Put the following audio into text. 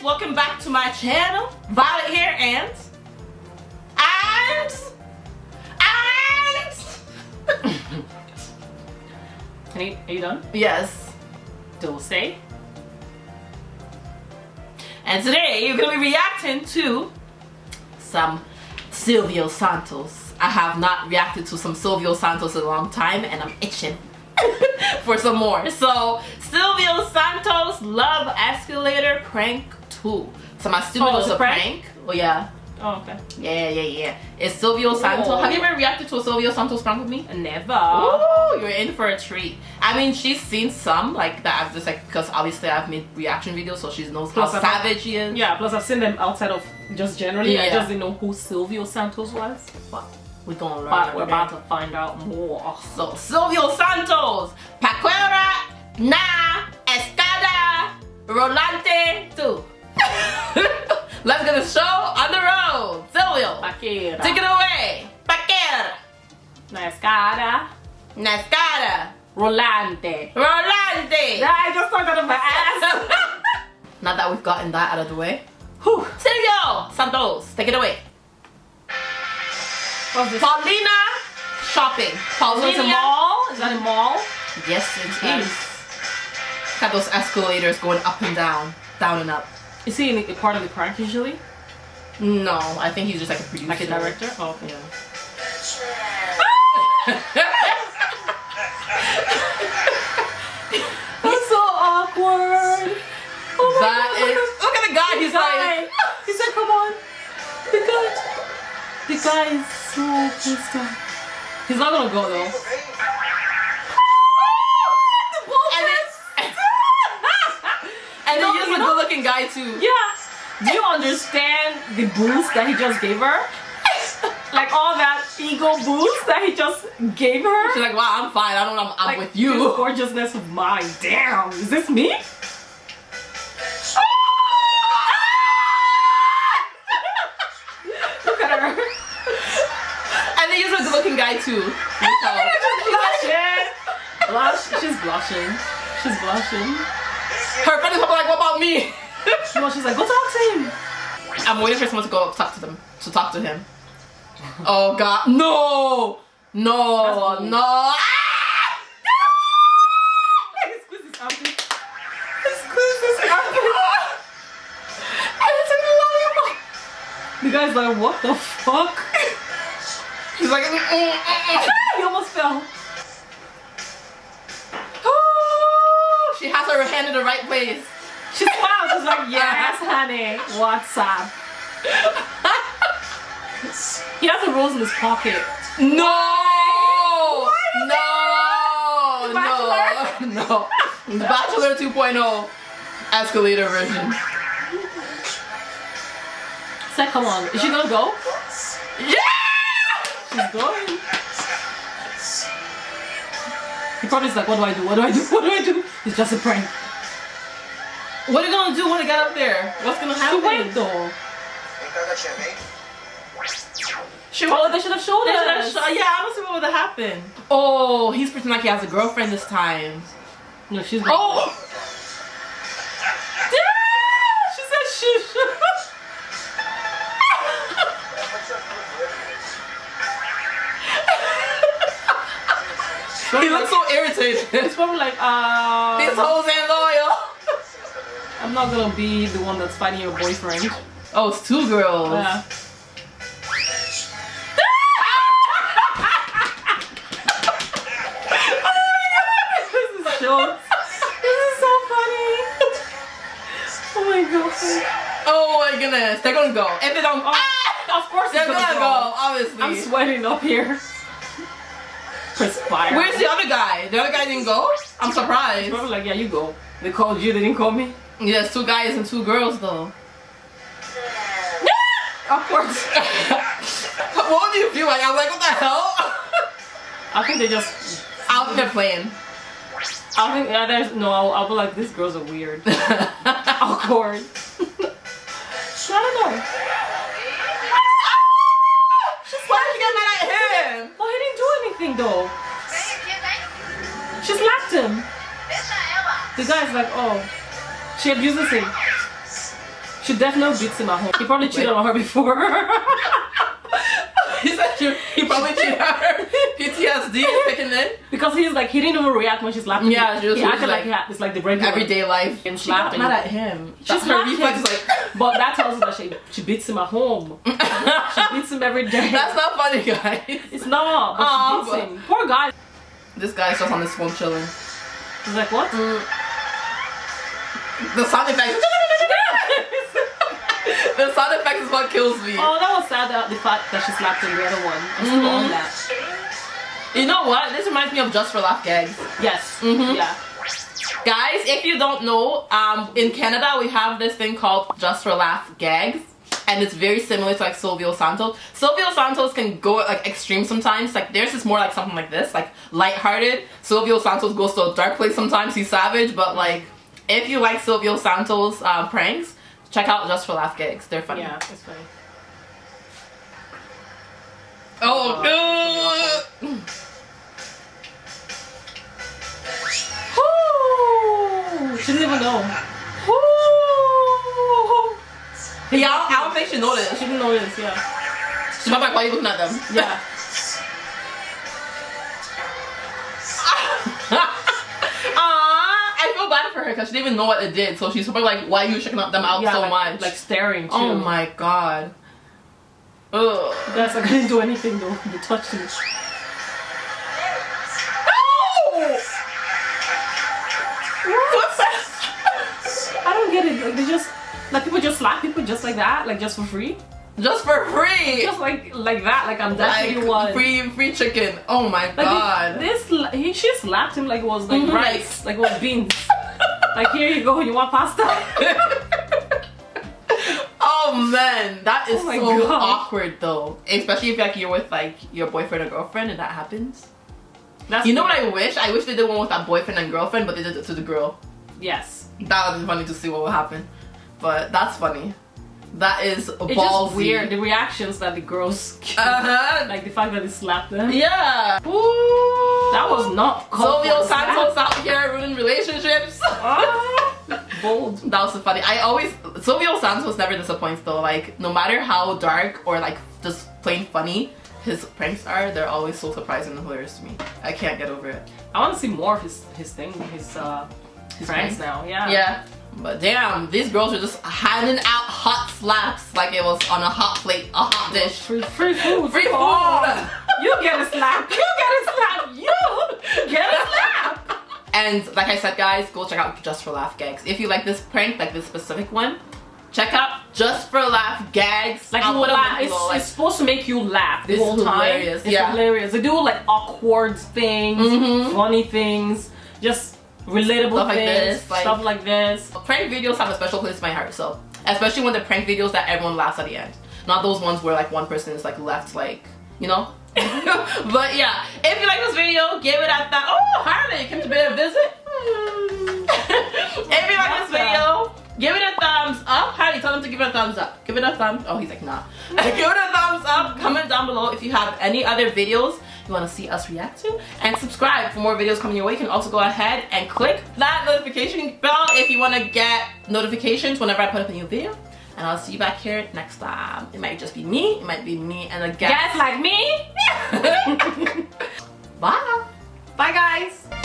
guys welcome back to my channel violet here and and and Are you, are you done? yes Dulce. and today you're gonna be reacting to some Silvio Santos I have not reacted to some Silvio Santos in a long time and I'm itching for some more so Silvio Santos Love Escalator Prank 2 so my stupid Oh, was a prank? prank oh yeah Oh, okay. Yeah, yeah, yeah. It's Silvio Santos. Have you ever reacted to a Silvio Santos prank with me? Never. Oh, you're in for a treat. I mean, she's seen some like that. I've just like because obviously I've made reaction videos, so she knows Plus how I've- savage he is. Yeah, plus I've seen them outside of just generally. I Yeah. just didn't know who Silvio Santos was. But we're gonna learn. But we're okay? about to find out more. So Silvio Santos, Paquera, Na, Escada, Rolante, two. Let's get the show on the road. Silvio, Paquera. take it away. Paquera, Na escada. Na Escada, Rolante. Rolante. I just talked out of my ass. now that we've gotten that out of the way, Whew. Silvio Santos, take it away. What's this? Paulina shopping. So Paulina. mall? Is that a mall? Yes, it Okay. is. Got those escalators going up and down, down and up. Is he in a part of the prank usually? No, I think he's just like a producer. Like a director? Oh, okay. That's so awkward. Oh my that God, is. Look at the guy. He's guy. like. He said, come on. The guy. The guy is so pissed off. He's not gonna go though. He is you a know- good-looking guy too. Yeah. Do you understand the boost that he just gave her? Like all that ego boost that he just gave her? She's like, wow, I'm fine. I don't know. I'm, I'm like, with This you. gorgeousness of mine. Damn. Is this me? Look at her. And he's a good-looking guy too. blushing. Blush. She's blushing. She's blushing. Her friend is probably like, what about me? No, she's like, go talk to him. I'm waiting for someone to go talk to them. To talk to him. Oh God, no, no, no. Ah! He squeezed his armpit. He squeezed his armpit. And it's a lollipop. The guy's like, what the fuck? He's like, mm, mm, mm, mm. he almost fell. Oh, she has her hand in the right place. She smiled. She's like, yes, honey. What's up? He has a rose in his pocket. No, The no, no, no. The Bachelor 2.0 escalator version. Said, come on. Is she gonna go? Yeah! She's going. He probably is like, what do I do? What do I do? What do I do? It's just a prank. What are you gonna do when they get up there? What's gonna happen? went though. She Oh, they should have showed us. have yeah, I don't see what would have happened. Oh, he's pretending like he has a girlfriend this time. No, she's Oh! Yeah, she said shush. he looks so irritated. It's probably like, uh, These hoes ain't loyal. Not gonna be the one that's fighting your boyfriend. Oh, it's two girls. Yeah. this is this is so funny. Oh my god. Oh my goodness, they're gonna go. If they don't, Oh, ah, of course they're gonna, gonna go. go. Obviously. I'm sweating up here. Perspire. Where's the other guy? The other guy didn't go. I'm surprised. Probably like, yeah, you go. They called you, they didn't call me. Yes, two guys and two girls though. Of course. what do you feel like? I'm like, what the hell? I think they just. out think they're playing. I think yeah. There's no. I'll, I'll be like, these girls are weird. Awkward. I don't know. Why did you get mad at him? Well, he didn't do anything though. She slapped him. The guy's like, oh, she abuses him. She definitely beats him at home. He probably cheated on her before. he said she, he probably cheated on her. PTSD is kicking in. because he's like he didn't even react when she slapped him. Yeah, she was- he acted like, like- he had, it's like the regular Everyday life. And She got mad at him. She That's her reflex him. like. But that tells us that she she beats him at home. She beats him every day. That's not funny, guys. It's not, but Aw, she beats but- him. Poor guy. This guy's just on his phone chilling. He's like, what? Mm. The sound effects. the sound effects is what kills me. Oh, that was sad that the fact that she slapped him the other one. I'm Mhm. on that. You know what? This reminds me of Just for Laugh gags. Yes. Mhm. Yeah. Guys, if you don't know, um, in Canada we have this thing called Just for Laugh gags. And it's very similar to like Silvio Santos. Silvio Santos can go like extreme sometimes. Like theirs is more like something like this, like lighthearted. Silvio Santos goes to a dark place sometimes. He's savage, but like if you like Silvio Santos uh, pranks, check out Just for Laugh gags. They're funny. Yeah, it's funny. Oh, good. Woo! She didn't even know. Woo! Yeah, I don't, I don't think she noticed. She didn't notice, yeah. She's probably like, why are you looking at them? Yeah. bad for her because she didn't even know what it did. So she's probably like, why are you checking them out yeah so like, much? Like staring too. oh my god. Ugh. Guys, I didn't do anything though. They touched me. What's that? I don't get it. Like they just like people just slap people just like that, like just for free. Just for free. Just like like that. Like I'm definitely like one. free free chicken. Oh my Like god. they- this, he she slapped him like it was like Mhm. rice, like it was beans. Like here you go, you want pasta? oh man, that is Oh so God. awkward though. Especially if like you're with like your boyfriend or girlfriend and that happens. That's You know what I wish? I wish they did one with that boyfriend and girlfriend, but they did it to the girl. Yes. That would be funny to see what would happen. But that's funny. That is It's ballsy. weird the reactions that the girls. Uh-huh. like the fact that they slapped them. Yeah. Ooh. That was not Silvio Santos out here ruining relationships. Ah, bold. That was so funny. I always Silvio Santos never disappoints though. Like no matter how dark or like just plain funny his pranks are, they're always so surprising and hilarious to me. I can't get over it. I want to see more of his his thing, his uh His pranks? now. Yeah. Yeah. But damn, these girls are just handing out hot slaps like it was on a hot plate, a hot dish. Free, free food. Free food. You get a slap. You get a slap. You get a slap. And like I said, guys, go check out Just for Laugh Gags. If you like this prank, like this specific one, check out Just for Laugh Gags. Like you laugh. It's, like- it's supposed to make you laugh the It's whole time. It's yeah. hilarious. They do like awkward things, Mhm. funny things, just relatable Stuff like things, this, like- stuff like this. prank videos have a special place in my heart so especially when the prank videos that everyone laughs at the end. Not those ones where like one person is like left like you know? But yeah if you like this video give it a that oh harley came to pay a visit? If you like this video give it a thumbs up. Harley tell them to give it a thumbs up. Give it a thumbs up. oh he's like nah. Give it a thumbs up. Comment down below if you have any other videos you want to see us react to and subscribe for more videos coming your way. You can also go ahead and click that notification bell if you want to get notifications whenever I put up a new video. And I'll see you back here next time. It might just be me it might be me and a guest. Guys like me. bye. Bye guys.